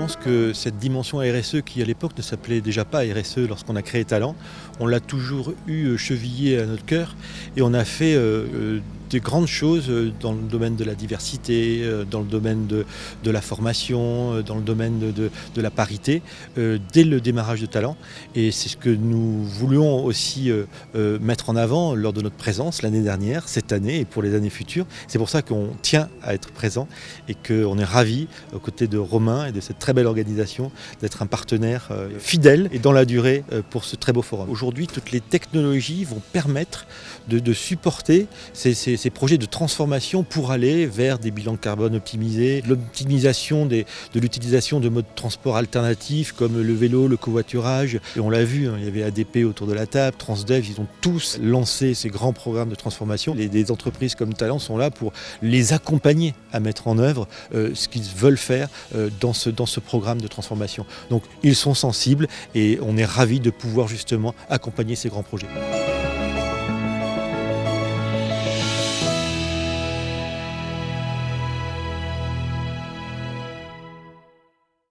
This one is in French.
pense que cette dimension RSE, qui à l'époque ne s'appelait déjà pas RSE lorsqu'on a créé Talent, on l'a toujours eu chevillé à notre cœur et on a fait de grandes choses euh, dans le domaine de la diversité, euh, dans le domaine de, la formation, euh, dans le domaine de, la parité, dès le démarrage de Talent. Et c'est ce que nous voulions aussi mettre en avant lors de notre présence l'année dernière, cette année et pour les années futures. C'est pour ça qu'on tient à être présent et qu'on est ravis, aux côtés de Romain et de cette très belle organisation, d'être un partenaire fidèle et dans la durée pour ce très beau forum. Aujourd'hui, toutes les technologies vont permettre de, supporter ces projets de transformation pour aller vers des bilans de carbone optimisés, l'optimisation de l'utilisation de modes de transport alternatifs comme le vélo, le covoiturage. Et on l'a vu, hein, il y avait ADP autour de la table, Transdev, ils ont tous lancé ces grands programmes de transformation. Des entreprises comme Talent sont là pour les accompagner à mettre en œuvre euh, ce qu'ils veulent faire euh, dans ce programme de transformation. Donc ils sont sensibles et on est ravis de pouvoir justement accompagner ces grands projets.